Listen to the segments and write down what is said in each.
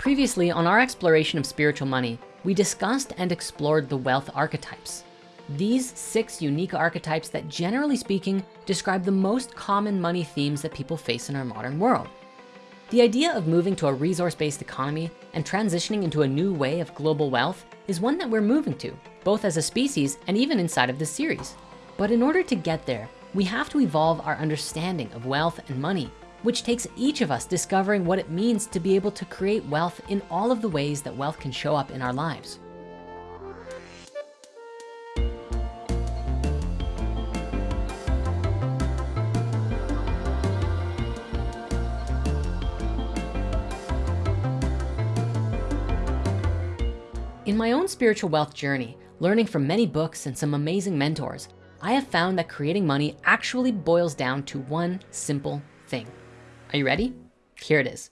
Previously on our exploration of spiritual money, we discussed and explored the wealth archetypes. These six unique archetypes that generally speaking, describe the most common money themes that people face in our modern world. The idea of moving to a resource-based economy and transitioning into a new way of global wealth is one that we're moving to, both as a species and even inside of this series. But in order to get there, we have to evolve our understanding of wealth and money, which takes each of us discovering what it means to be able to create wealth in all of the ways that wealth can show up in our lives. In my own spiritual wealth journey, learning from many books and some amazing mentors, I have found that creating money actually boils down to one simple thing. Are you ready? Here it is.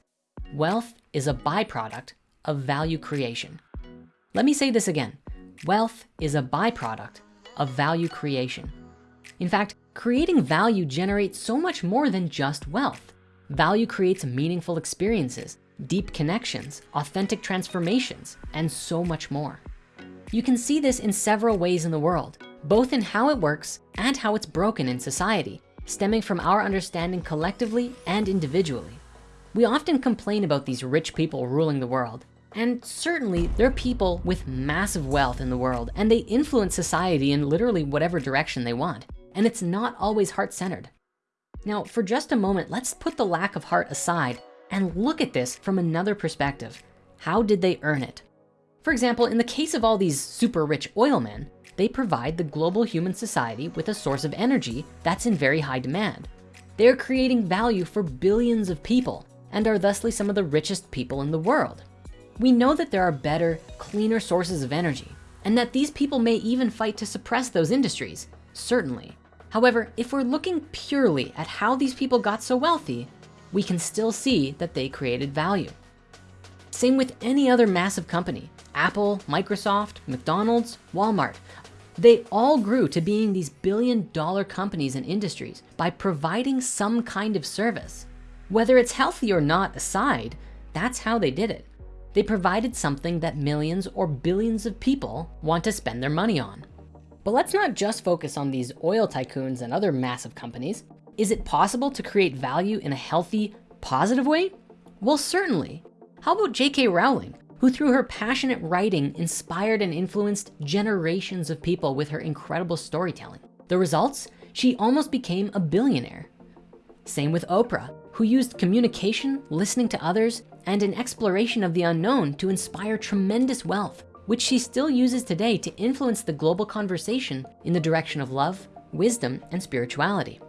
Wealth is a byproduct of value creation. Let me say this again. Wealth is a byproduct of value creation. In fact, creating value generates so much more than just wealth. Value creates meaningful experiences, deep connections, authentic transformations, and so much more. You can see this in several ways in the world, both in how it works and how it's broken in society, stemming from our understanding collectively and individually. We often complain about these rich people ruling the world, and certainly there are people with massive wealth in the world and they influence society in literally whatever direction they want. And it's not always heart-centered. Now, for just a moment, let's put the lack of heart aside and look at this from another perspective. How did they earn it? For example, in the case of all these super rich oil men, they provide the global human society with a source of energy that's in very high demand. They're creating value for billions of people and are thusly some of the richest people in the world. We know that there are better, cleaner sources of energy and that these people may even fight to suppress those industries, certainly. However, if we're looking purely at how these people got so wealthy, we can still see that they created value. Same with any other massive company, Apple, Microsoft, McDonald's, Walmart. They all grew to being these billion dollar companies and industries by providing some kind of service. Whether it's healthy or not aside, that's how they did it. They provided something that millions or billions of people want to spend their money on. But let's not just focus on these oil tycoons and other massive companies. Is it possible to create value in a healthy, positive way? Well, certainly. How about J.K. Rowling, who through her passionate writing inspired and influenced generations of people with her incredible storytelling. The results, she almost became a billionaire. Same with Oprah, who used communication, listening to others, and an exploration of the unknown to inspire tremendous wealth, which she still uses today to influence the global conversation in the direction of love, wisdom, and spirituality.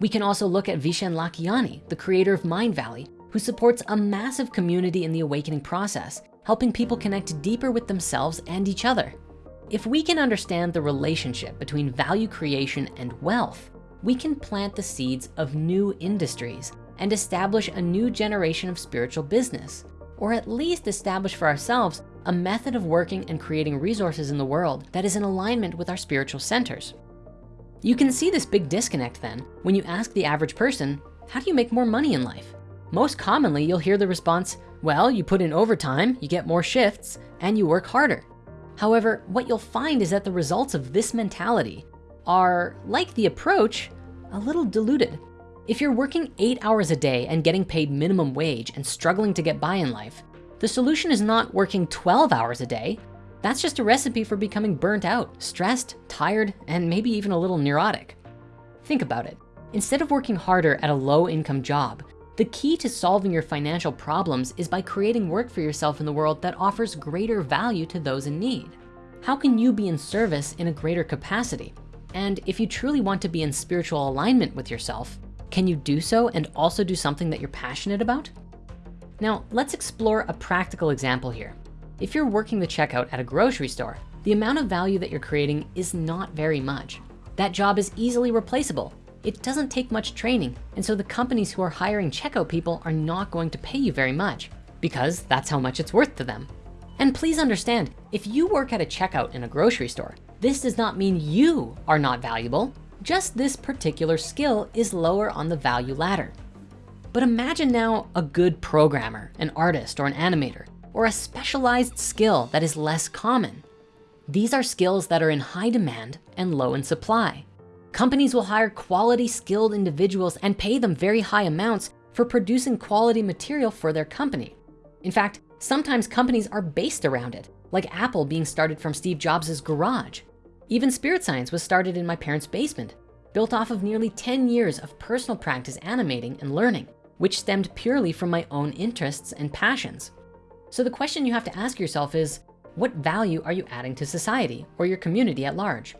We can also look at Vishen Lakhiani, the creator of Mindvalley, who supports a massive community in the awakening process, helping people connect deeper with themselves and each other. If we can understand the relationship between value creation and wealth, we can plant the seeds of new industries and establish a new generation of spiritual business, or at least establish for ourselves a method of working and creating resources in the world that is in alignment with our spiritual centers. You can see this big disconnect then when you ask the average person, how do you make more money in life? Most commonly, you'll hear the response, well, you put in overtime, you get more shifts, and you work harder. However, what you'll find is that the results of this mentality are, like the approach, a little diluted. If you're working eight hours a day and getting paid minimum wage and struggling to get by in life, the solution is not working 12 hours a day, that's just a recipe for becoming burnt out, stressed, tired, and maybe even a little neurotic. Think about it. Instead of working harder at a low income job, the key to solving your financial problems is by creating work for yourself in the world that offers greater value to those in need. How can you be in service in a greater capacity? And if you truly want to be in spiritual alignment with yourself, can you do so and also do something that you're passionate about? Now, let's explore a practical example here. If you're working the checkout at a grocery store, the amount of value that you're creating is not very much. That job is easily replaceable. It doesn't take much training. And so the companies who are hiring checkout people are not going to pay you very much because that's how much it's worth to them. And please understand, if you work at a checkout in a grocery store, this does not mean you are not valuable. Just this particular skill is lower on the value ladder. But imagine now a good programmer, an artist, or an animator, or a specialized skill that is less common. These are skills that are in high demand and low in supply. Companies will hire quality skilled individuals and pay them very high amounts for producing quality material for their company. In fact, sometimes companies are based around it, like Apple being started from Steve Jobs' garage. Even Spirit Science was started in my parents' basement, built off of nearly 10 years of personal practice animating and learning, which stemmed purely from my own interests and passions. So the question you have to ask yourself is, what value are you adding to society or your community at large?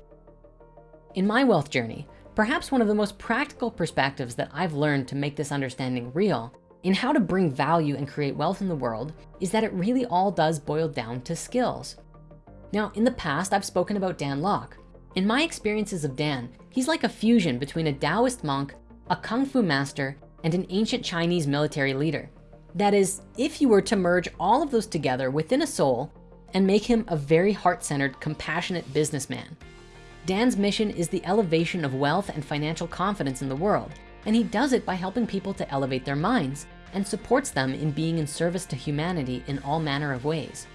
In my wealth journey, perhaps one of the most practical perspectives that I've learned to make this understanding real in how to bring value and create wealth in the world is that it really all does boil down to skills. Now, in the past, I've spoken about Dan Lok. In my experiences of Dan, he's like a fusion between a Taoist monk, a Kung Fu master, and an ancient Chinese military leader. That is, if you were to merge all of those together within a soul and make him a very heart-centered, compassionate businessman. Dan's mission is the elevation of wealth and financial confidence in the world. And he does it by helping people to elevate their minds and supports them in being in service to humanity in all manner of ways.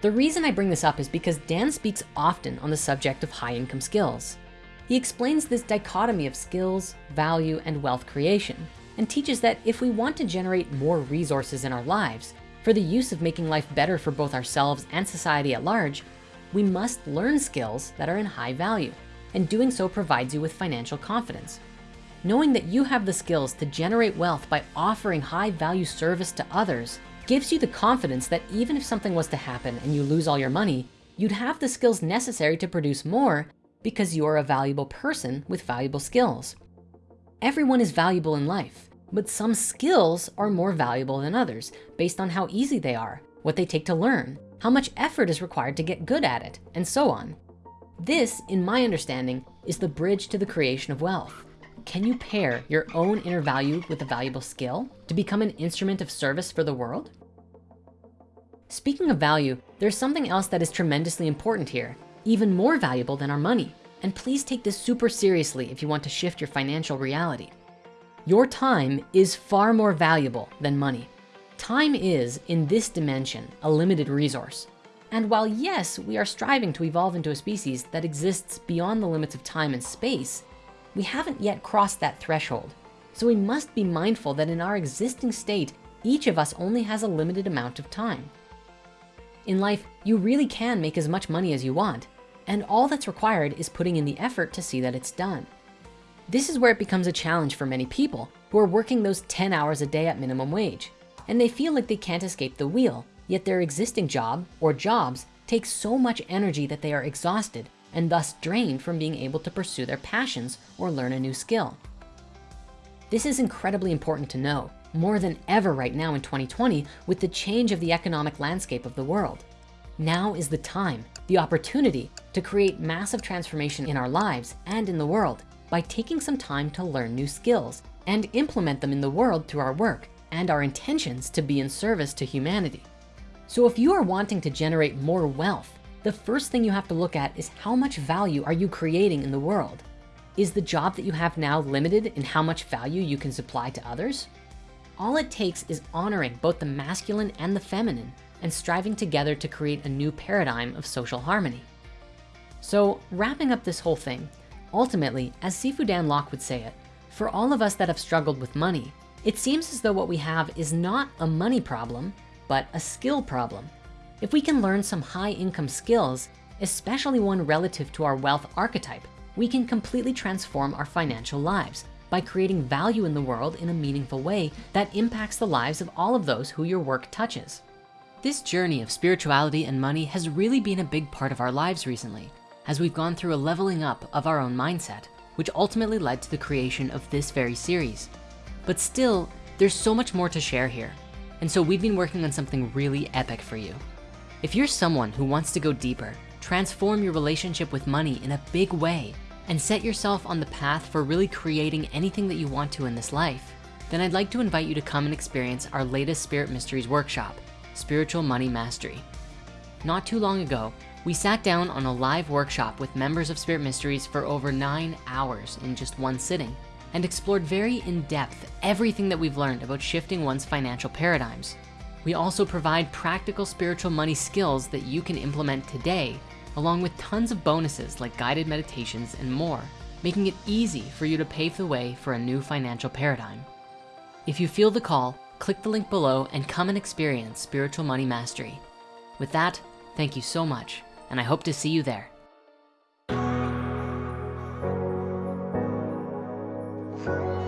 The reason I bring this up is because Dan speaks often on the subject of high income skills. He explains this dichotomy of skills, value, and wealth creation, and teaches that if we want to generate more resources in our lives for the use of making life better for both ourselves and society at large, we must learn skills that are in high value, and doing so provides you with financial confidence. Knowing that you have the skills to generate wealth by offering high value service to others gives you the confidence that even if something was to happen and you lose all your money, you'd have the skills necessary to produce more because you're a valuable person with valuable skills. Everyone is valuable in life, but some skills are more valuable than others based on how easy they are, what they take to learn, how much effort is required to get good at it, and so on. This, in my understanding, is the bridge to the creation of wealth. Can you pair your own inner value with a valuable skill to become an instrument of service for the world? Speaking of value, there's something else that is tremendously important here, even more valuable than our money. And please take this super seriously if you want to shift your financial reality. Your time is far more valuable than money. Time is, in this dimension, a limited resource. And while yes, we are striving to evolve into a species that exists beyond the limits of time and space, we haven't yet crossed that threshold. So we must be mindful that in our existing state, each of us only has a limited amount of time. In life, you really can make as much money as you want, and all that's required is putting in the effort to see that it's done. This is where it becomes a challenge for many people who are working those 10 hours a day at minimum wage, and they feel like they can't escape the wheel, yet their existing job or jobs take so much energy that they are exhausted and thus drained from being able to pursue their passions or learn a new skill. This is incredibly important to know more than ever right now in 2020 with the change of the economic landscape of the world. Now is the time, the opportunity to create massive transformation in our lives and in the world by taking some time to learn new skills and implement them in the world through our work and our intentions to be in service to humanity. So if you are wanting to generate more wealth, the first thing you have to look at is how much value are you creating in the world? Is the job that you have now limited in how much value you can supply to others? All it takes is honoring both the masculine and the feminine and striving together to create a new paradigm of social harmony. So wrapping up this whole thing, ultimately, as Sifu Dan Lok would say it, for all of us that have struggled with money, it seems as though what we have is not a money problem, but a skill problem. If we can learn some high income skills, especially one relative to our wealth archetype, we can completely transform our financial lives by creating value in the world in a meaningful way that impacts the lives of all of those who your work touches. This journey of spirituality and money has really been a big part of our lives recently, as we've gone through a leveling up of our own mindset, which ultimately led to the creation of this very series. But still, there's so much more to share here. And so we've been working on something really epic for you. If you're someone who wants to go deeper, transform your relationship with money in a big way, and set yourself on the path for really creating anything that you want to in this life, then I'd like to invite you to come and experience our latest Spirit Mysteries workshop, Spiritual Money Mastery. Not too long ago, we sat down on a live workshop with members of Spirit Mysteries for over nine hours in just one sitting. And explored very in-depth everything that we've learned about shifting one's financial paradigms. We also provide practical spiritual money skills that you can implement today, along with tons of bonuses like guided meditations and more, making it easy for you to pave the way for a new financial paradigm. If you feel the call, click the link below and come and experience Spiritual Money Mastery. With that, thank you so much, and I hope to see you there. for